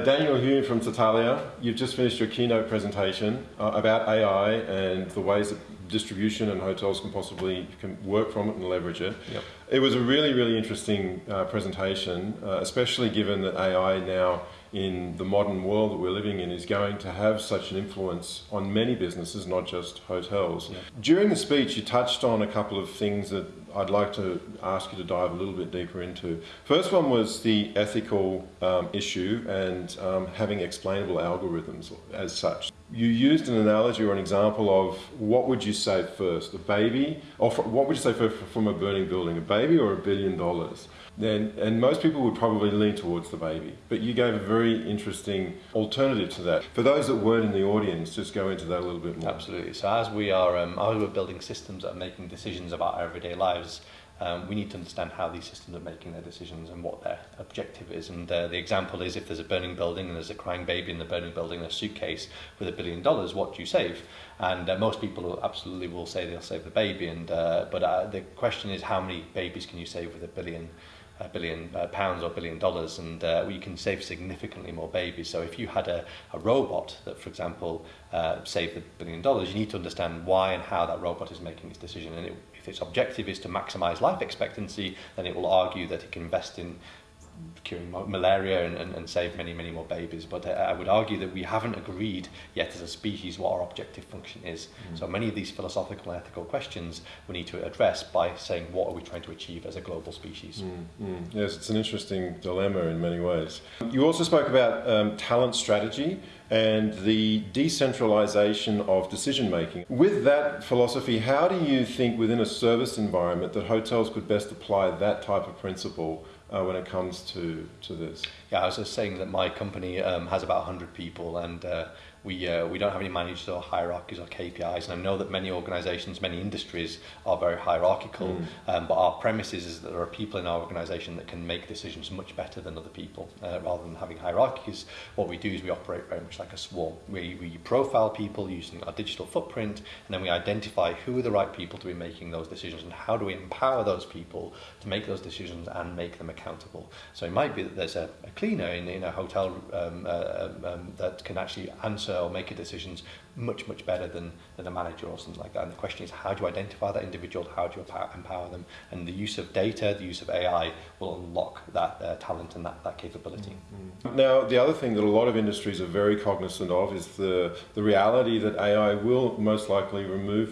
So Daniel Hulme from Satalia, you've just finished your keynote presentation uh, about AI and the ways that distribution and hotels can possibly can work from it and leverage it. Yep. It was a really, really interesting uh, presentation, uh, especially given that AI now in the modern world that we're living in is going to have such an influence on many businesses, not just hotels. During the speech, you touched on a couple of things that I'd like to ask you to dive a little bit deeper into. First one was the ethical um, issue and um, having explainable algorithms as such. You used an analogy or an example of what would you say first, a baby, or what would you say first from a burning building, a baby or a billion dollars? Then, and most people would probably lean towards the baby, but you gave a very interesting alternative to that. For those that weren't in the audience, just go into that a little bit more. Absolutely. So as we are, um, as we're building systems that are making decisions about our everyday lives, um, we need to understand how these systems are making their decisions and what their objective is. And uh, the example is if there's a burning building and there's a crying baby in the burning building, a suitcase with a billion dollars, what do you save? And uh, most people absolutely will say they'll save the baby. And uh, but uh, the question is, how many babies can you save with a billion? A billion uh, pounds or billion dollars and uh, you can save significantly more babies. So if you had a, a robot that, for example, uh, saved a billion dollars, you need to understand why and how that robot is making its decision. And it, if its objective is to maximize life expectancy, then it will argue that it can invest in curing malaria and, and, and save many, many more babies. But I, I would argue that we haven't agreed yet as a species what our objective function is. Mm. So many of these philosophical and ethical questions we need to address by saying what are we trying to achieve as a global species. Mm. Mm. Yes, it's an interesting dilemma in many ways. You also spoke about um, talent strategy and the decentralization of decision making. With that philosophy, how do you think within a service environment that hotels could best apply that type of principle uh, when it comes to, to this? Yeah, I was just saying that my company um, has about 100 people and uh, we, uh, we don't have any managers or hierarchies or KPIs. And I know that many organizations, many industries are very hierarchical, mm. um, but our premise is, that there are people in our organization that can make decisions much better than other people. Uh, rather than having hierarchies, what we do is we operate very much like a swarm. We, we profile people using our digital footprint, and then we identify who are the right people to be making those decisions and how do we empower those people to make those decisions and make them accountable. So it might be that there's a, a cleaner in, in a hotel um, uh, um, um that can actually answer or make decisions much, much better than, than a manager or something like that. And the question is, how do you identify that individual? How do you empower them? And the use of data, the use of AI will unlock that uh, talent and that, that capability. Mm -hmm. Now, the other thing that a lot of industries are very cognizant of is the, the reality that AI will most likely remove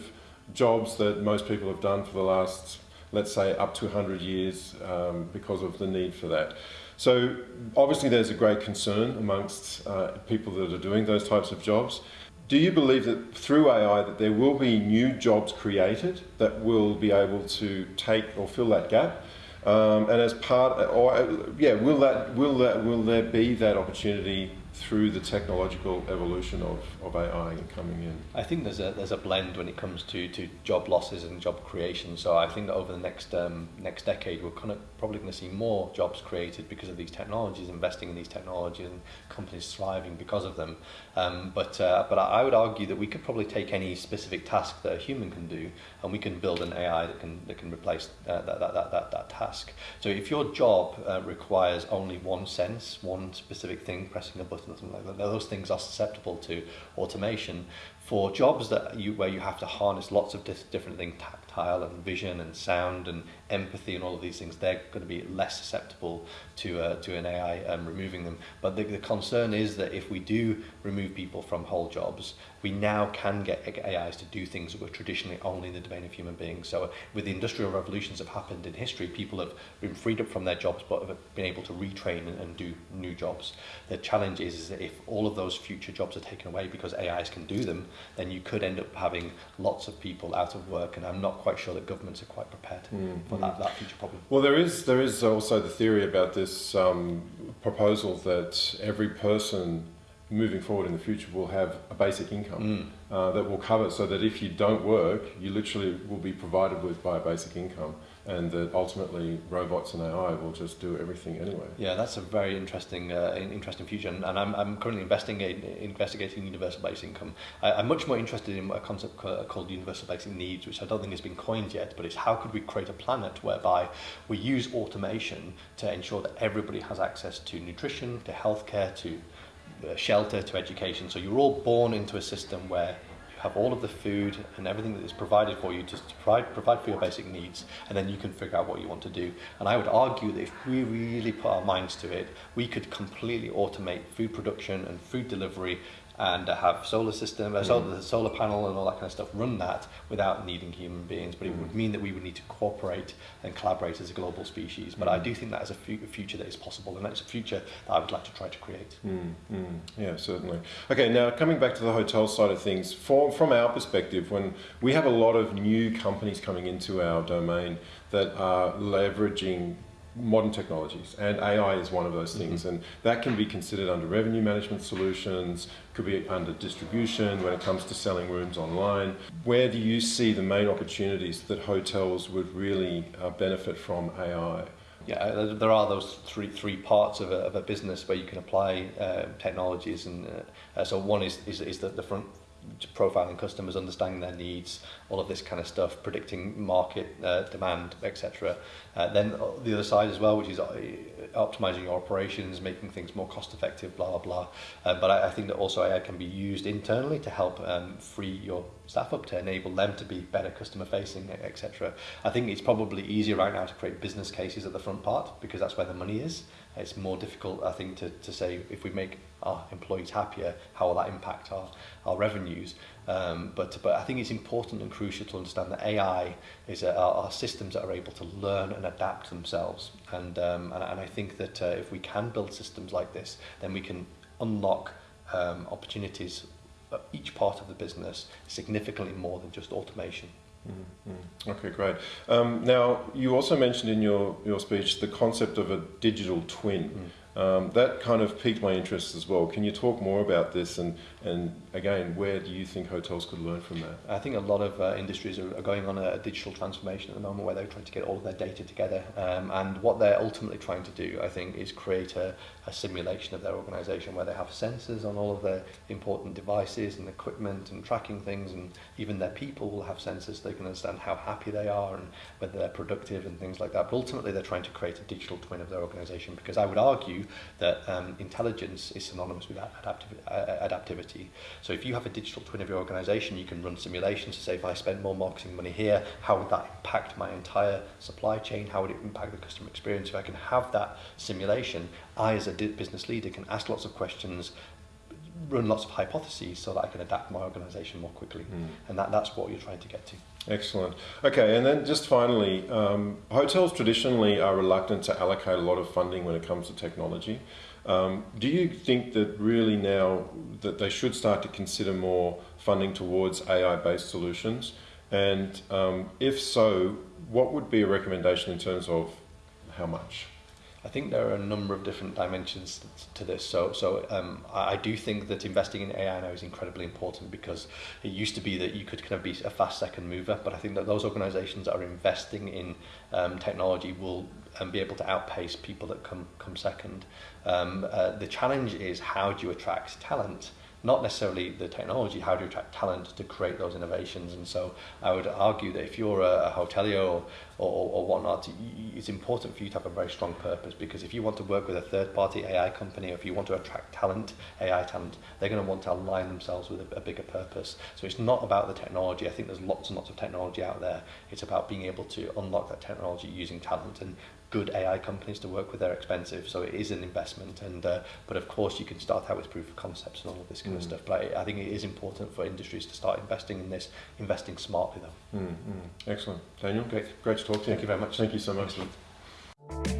jobs that most people have done for the last let's say up to 100 years um, because of the need for that. So obviously there's a great concern amongst uh, people that are doing those types of jobs. Do you believe that through AI that there will be new jobs created that will be able to take or fill that gap? Um, and as part, or yeah, will that will that will there be that opportunity through the technological evolution of, of AI coming in? I think there's a there's a blend when it comes to, to job losses and job creation. So I think that over the next um, next decade, we're kind of probably going to see more jobs created because of these technologies, investing in these technologies, and companies thriving because of them. Um, but uh, but I would argue that we could probably take any specific task that a human can do, and we can build an AI that can that can replace uh, that, that, that, that, that task. So if your job uh, requires only one sense, one specific thing, pressing a button like that. Those things are susceptible to automation. For jobs that you where you have to harness lots of different things, tactile and vision and sound and empathy and all of these things, they're going to be less susceptible to uh, to an AI um, removing them. But the, the concern is that if we do remove people from whole jobs, we now can get AIs to do things that were traditionally only in the domain of human beings. So with the industrial revolutions that have happened in history, people have been freed up from their jobs but have been able to retrain and, and do new jobs. The challenge is, is that if all of those future jobs are taken away because AIs can do them, then you could end up having lots of people out of work and I'm not quite sure that governments are quite prepared mm, for mm. That, that future problem. Well, there is, there is also the theory about this um, proposal that every person moving forward in the future will have a basic income mm. uh, that will cover so that if you don't work, you literally will be provided with by a basic income. And that ultimately robots and AI will just do everything anyway. Yeah, that's a very interesting, uh, interesting future, and, I'm, I'm currently investigating investigating universal basic income. I, I'm much more interested in a concept called universal basic needs, which I don't think has been coined yet, but it's how could we create a planet whereby we use automation to ensure that everybody has access to nutrition, to healthcare, to uh, shelter, to education. So you're all born into a system where have all of the food and everything that is provided for you to provide, provide for your basic needs, and then you can figure out what you want to do. And I would argue that if we really put our minds to it, we could completely automate food production and food delivery and uh, have solar system, uh, solar, the solar panel and all that kind of stuff run that without needing human beings. But it would mean that we would need to cooperate and collaborate as a global species. But I do think that is a future that is possible, and that's a future that I would like to try to create. Mm, mm, yeah, certainly. Okay, now coming back to the hotel side of things, for, from our perspective, when we have a lot of new companies coming into our domain that are leveraging modern technologies, and AI is one of those things. Mm-hmm. And that can be considered under revenue management solutions, could be under distribution when it comes to selling rooms online. Where do you see the main opportunities that hotels would really uh, benefit from AI? Yeah, uh, there are those three three parts of a, of a business where you can apply uh, technologies, and uh, so one is is, is the, the front profiling customers, understanding their needs, all of this kind of stuff, predicting market uh, demand, etc. Uh, then the other side as well, which is uh, optimizing your operations, making things more cost effective, blah, blah, blah. Uh, but I, I think that also AI can be used internally to help um, free your staff up, to enable them to be better customer facing, etc. I think it's probably easier right now to create business cases at the front part because that's where the money is. It's more difficult, I think, to, to say if we make our employees happier, how will that impact our, our revenues? Um, but, but I think it's important and crucial to understand that AI is a, are systems that are able to learn and adapt themselves. And, um, and, and I think that uh, if we can build systems like this, then we can unlock um, opportunities at each part of the business significantly more than just automation. Mm, mm. Okay, great. Um, now, you also mentioned in your, your speech the concept of a digital twin. Mm. Um, that kind of piqued my interest as well. Can you talk more about this and, and again, where do you think hotels could learn from that? I think a lot of uh, industries are, going on a, a digital transformation at the moment where they're trying to get all of their data together. Um, and what they're ultimately trying to do, I think, is create a, a simulation of their organization where they have sensors on all of their important devices and equipment and tracking things. And even their people will have sensors so they can understand how happy they are and whether they're productive and things like that. But ultimately, they're trying to create a digital twin of their organization because I would argue that um, intelligence is synonymous with adaptiv uh, adaptivity. So if you have a digital twin of your organization, you can run simulations to say, if I spend more marketing money here, how would that impact my entire supply chain? How would it impact the customer experience? If I can have that simulation, I as a business leader can ask lots of questions run lots of hypotheses so that I can adapt my organization more quickly. Mm. And that, that's what you're trying to get to. Excellent. Okay, and then just finally, um, hotels traditionally are reluctant to allocate a lot of funding when it comes to technology. Um, do you think that really now that they should start to consider more funding towards AI-based solutions? And um, if so, what would be a recommendation in terms of how much? I think there are a number of different dimensions to this. So, so um, I do think that investing in AI now is incredibly important because it used to be that you could kind of be a fast second mover, but I think that those organizations that are investing in um, technology will um, be able to outpace people that come, come second. Um, uh, the challenge is how do you attract talent? not necessarily the technology, how do you attract talent to create those innovations? And so I would argue that if you're a, a hotelier or, or, or whatnot, it's important for you to have a very strong purpose because if you want to work with a third party AI company or if you want to attract talent, AI talent, they're going to want to align themselves with a, a bigger purpose. So it's not about the technology. I think there's lots and lots of technology out there. It's about being able to unlock that technology using talent. And good AI companies to work with. They're expensive, so it is an investment. And uh, but of course, you can start out with proof of concepts and all of this kind mm. of stuff. But I, I think it is important for industries to start investing in this, investing smartly though. Mm, mm. Excellent, Daniel. Great, great to talk to you. Thank you very much. Thank you so much. Excellent.